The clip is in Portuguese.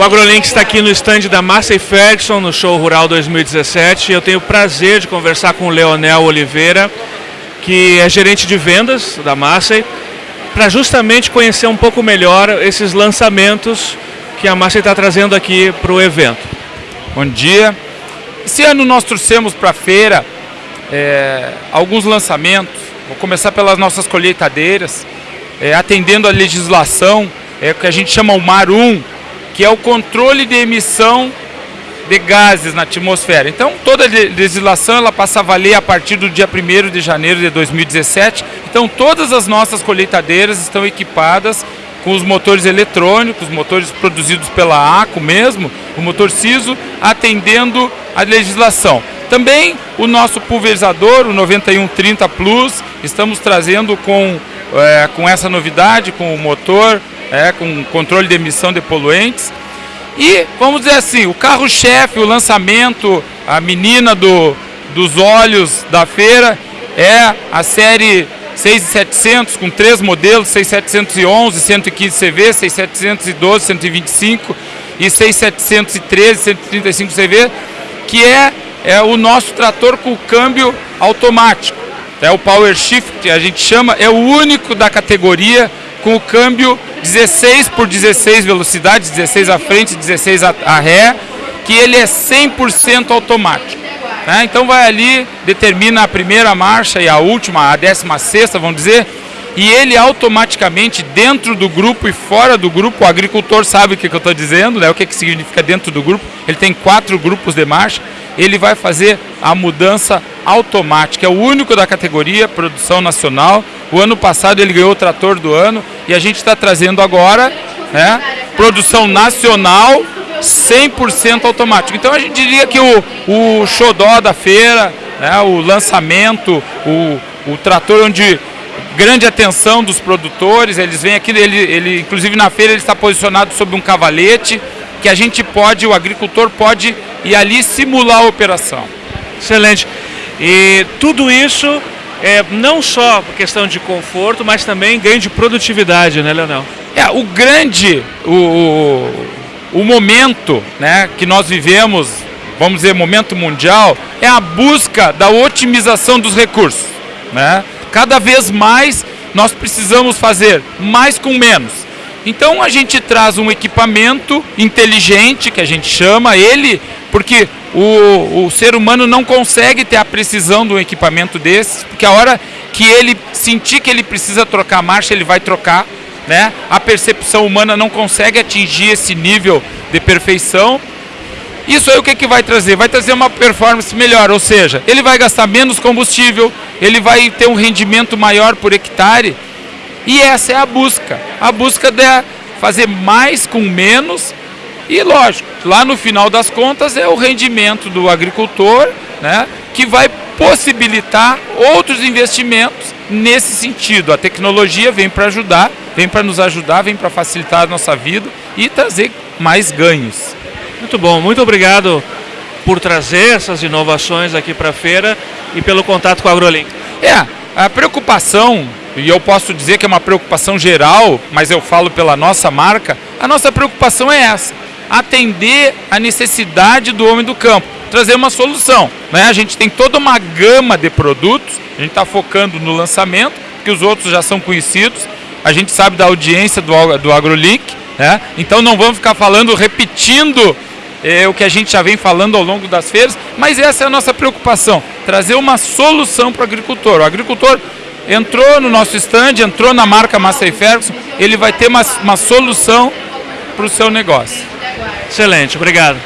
O AgroLink está aqui no stand da Massey Ferguson, no Show Rural 2017. Eu tenho o prazer de conversar com o Leonel Oliveira, que é gerente de vendas da Massey, para justamente conhecer um pouco melhor esses lançamentos que a Massey está trazendo aqui para o evento. Bom dia. Esse ano nós trouxemos para a feira é, alguns lançamentos. Vou começar pelas nossas colheitadeiras, é, atendendo a legislação, é que a gente chama o MAR 1, que é o controle de emissão de gases na atmosfera. Então, toda a legislação ela passa a valer a partir do dia 1 de janeiro de 2017. Então, todas as nossas colheitadeiras estão equipadas com os motores eletrônicos, motores produzidos pela ACO mesmo, o motor CISO, atendendo a legislação. Também o nosso pulverizador, o 9130 Plus, estamos trazendo com, é, com essa novidade, com o motor, é, com controle de emissão de poluentes. E, vamos dizer assim, o carro-chefe, o lançamento, a menina do, dos olhos da feira é a série 6700 com três modelos, 6711, 115 CV, 6712, 125 e 6713, 135 CV, que é, é o nosso trator com câmbio automático. É o Power Shift, a gente chama, é o único da categoria com o câmbio 16 por 16 velocidades, 16 à frente, 16 a, ré, que ele é 100% automático. Né? Então vai ali, determina a primeira marcha e a última, a décima sexta, vamos dizer, e ele automaticamente, dentro do grupo e fora do grupo, o agricultor sabe o que, que eu estou dizendo, né? o que, que significa dentro do grupo, ele tem quatro grupos de marcha, ele vai fazer a mudança automática, é o único da categoria, produção nacional, o ano passado ele ganhou o trator do ano, e a gente está trazendo agora, né, produção nacional, 100% automático. Então a gente diria que o, o xodó da feira, né, o lançamento, o, o trator onde grande atenção dos produtores, eles vêm aqui, ele, ele, inclusive na feira ele está posicionado sobre um cavalete, que a gente pode, o agricultor pode ir ali simular a operação. Excelente. E tudo isso é não só questão de conforto, mas também ganho de produtividade, né, Leonel? É, o grande, o, o, o momento né, que nós vivemos, vamos dizer, momento mundial, é a busca da otimização dos recursos. Né? Cada vez mais nós precisamos fazer mais com menos. Então a gente traz um equipamento inteligente, que a gente chama ele, porque o, o ser humano não consegue ter a precisão de um equipamento desse, porque a hora que ele sentir que ele precisa trocar a marcha, ele vai trocar. Né? A percepção humana não consegue atingir esse nível de perfeição. Isso aí o que, que vai trazer? Vai trazer uma performance melhor, ou seja, ele vai gastar menos combustível, ele vai ter um rendimento maior por hectare. E essa é a busca. A busca de fazer mais com menos. E lógico, lá no final das contas é o rendimento do agricultor, né, que vai possibilitar outros investimentos nesse sentido. A tecnologia vem para ajudar, vem para nos ajudar, vem para facilitar a nossa vida e trazer mais ganhos. Muito bom, muito obrigado por trazer essas inovações aqui para a feira e pelo contato com a AgroLink. É, a preocupação, e eu posso dizer que é uma preocupação geral, mas eu falo pela nossa marca, a nossa preocupação é essa, atender a necessidade do homem do campo, trazer uma solução. Né? A gente tem toda uma gama de produtos, a gente está focando no lançamento, que os outros já são conhecidos, a gente sabe da audiência do, do AgroLink, né? então não vamos ficar falando, repetindo é o que a gente já vem falando ao longo das feiras, mas essa é a nossa preocupação, trazer uma solução para o agricultor. O agricultor entrou no nosso stand, entrou na marca Massey Ferguson, ele vai ter uma, uma solução para o seu negócio. Excelente, obrigado.